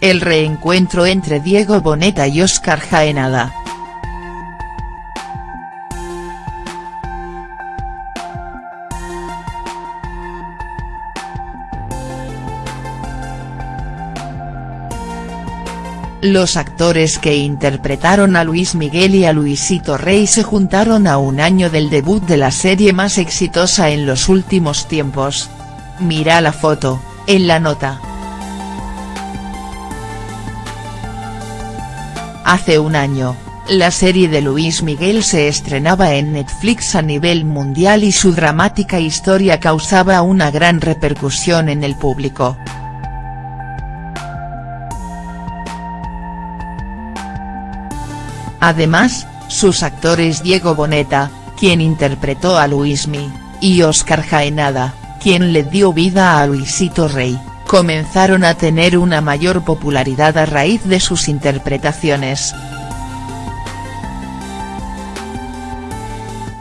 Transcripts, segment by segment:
el reencuentro entre Diego Boneta y Óscar Jaenada. Los actores que interpretaron a Luis Miguel y a Luisito Rey se juntaron a un año del debut de la serie más exitosa en los últimos tiempos. Mira la foto, en la nota. Hace un año, la serie de Luis Miguel se estrenaba en Netflix a nivel mundial y su dramática historia causaba una gran repercusión en el público. Además, sus actores Diego Boneta, quien interpretó a Luismi, y Óscar Jaenada, quien le dio vida a Luisito Rey, comenzaron a tener una mayor popularidad a raíz de sus interpretaciones.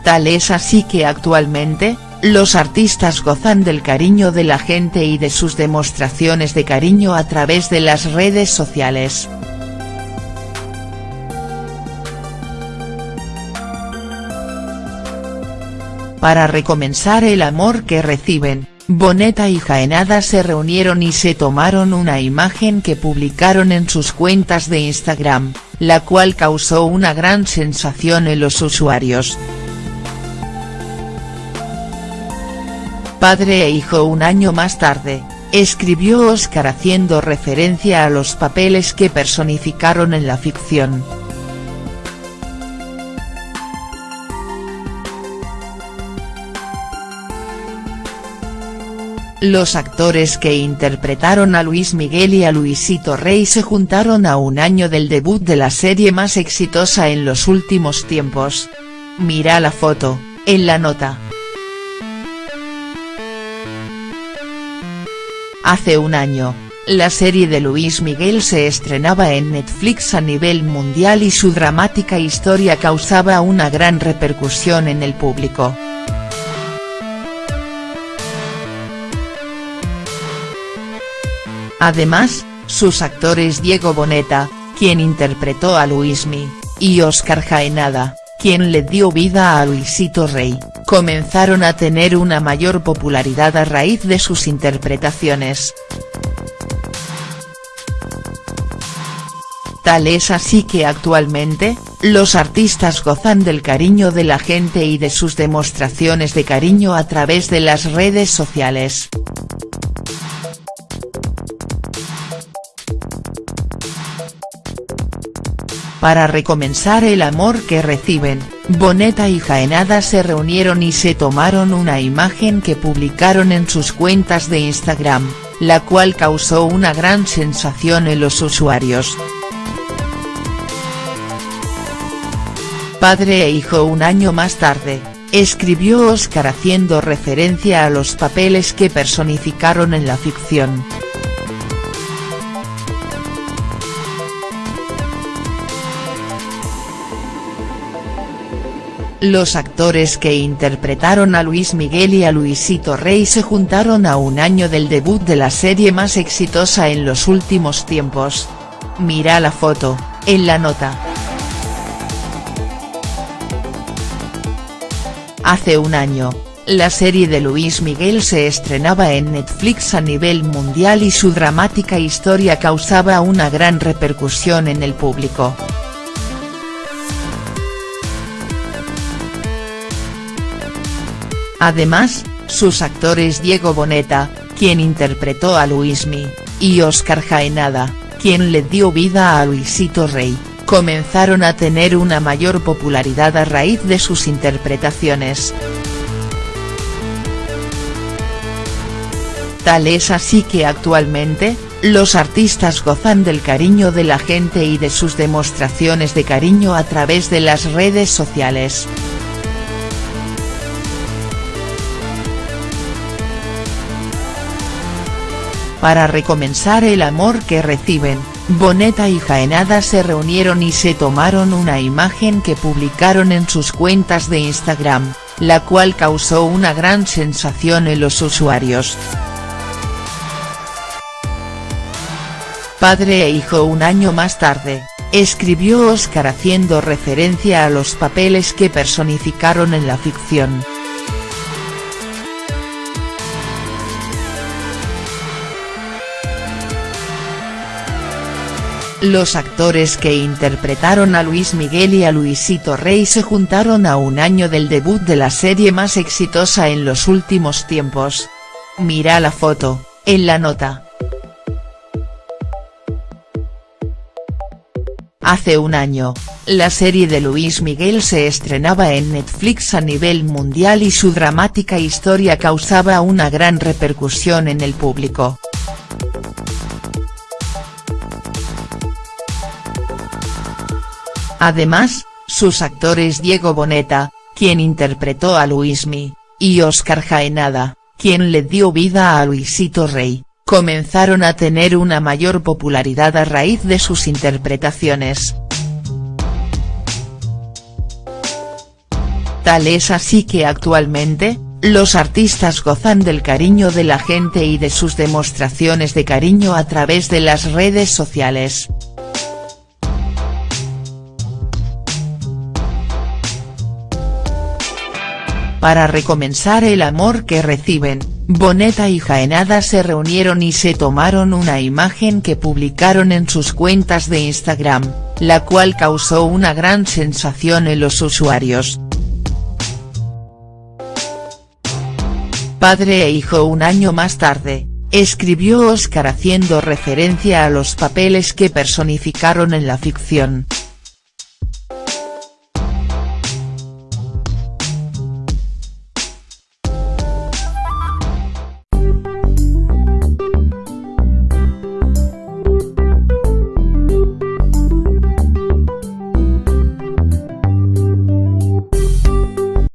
Tal es así que actualmente, los artistas gozan del cariño de la gente y de sus demostraciones de cariño a través de las redes sociales. Para recomenzar el amor que reciben, Boneta y Jaenada se reunieron y se tomaron una imagen que publicaron en sus cuentas de Instagram, la cual causó una gran sensación en los usuarios. Padre e hijo un año más tarde, escribió Oscar haciendo referencia a los papeles que personificaron en la ficción. Los actores que interpretaron a Luis Miguel y a Luisito Rey se juntaron a un año del debut de la serie más exitosa en los últimos tiempos. Mira la foto, en la nota. Hace un año, la serie de Luis Miguel se estrenaba en Netflix a nivel mundial y su dramática historia causaba una gran repercusión en el público. Además, sus actores Diego Boneta, quien interpretó a Luismi, y Óscar Jaenada, quien le dio vida a Luisito Rey, comenzaron a tener una mayor popularidad a raíz de sus interpretaciones. Tal es así que actualmente, los artistas gozan del cariño de la gente y de sus demostraciones de cariño a través de las redes sociales. Para recomenzar el amor que reciben, Boneta y Jaenada se reunieron y se tomaron una imagen que publicaron en sus cuentas de Instagram, la cual causó una gran sensación en los usuarios. Padre e hijo un año más tarde, escribió Oscar haciendo referencia a los papeles que personificaron en la ficción. Los actores que interpretaron a Luis Miguel y a Luisito Rey se juntaron a un año del debut de la serie más exitosa en los últimos tiempos. Mira la foto, en la nota. Hace un año, la serie de Luis Miguel se estrenaba en Netflix a nivel mundial y su dramática historia causaba una gran repercusión en el público. Además, sus actores Diego Boneta, quien interpretó a Luismi, y Óscar Jaenada, quien le dio vida a Luisito Rey, comenzaron a tener una mayor popularidad a raíz de sus interpretaciones. Tal es así que actualmente, los artistas gozan del cariño de la gente y de sus demostraciones de cariño a través de las redes sociales. Para recomenzar el amor que reciben, Boneta y Jaenada se reunieron y se tomaron una imagen que publicaron en sus cuentas de Instagram, la cual causó una gran sensación en los usuarios. padre e hijo un año más tarde, escribió Oscar haciendo referencia a los papeles que personificaron en la ficción. Los actores que interpretaron a Luis Miguel y a Luisito Rey se juntaron a un año del debut de la serie más exitosa en los últimos tiempos. Mira la foto, en la nota. Hace un año, la serie de Luis Miguel se estrenaba en Netflix a nivel mundial y su dramática historia causaba una gran repercusión en el público. Además, sus actores Diego Boneta, quien interpretó a Luismi, y Oscar Jaenada, quien le dio vida a Luisito Rey, comenzaron a tener una mayor popularidad a raíz de sus interpretaciones. Tal es así que actualmente, los artistas gozan del cariño de la gente y de sus demostraciones de cariño a través de las redes sociales. Para recomenzar el amor que reciben, Boneta y Jaenada se reunieron y se tomaron una imagen que publicaron en sus cuentas de Instagram, la cual causó una gran sensación en los usuarios. Padre e hijo un año más tarde, escribió Oscar haciendo referencia a los papeles que personificaron en la ficción.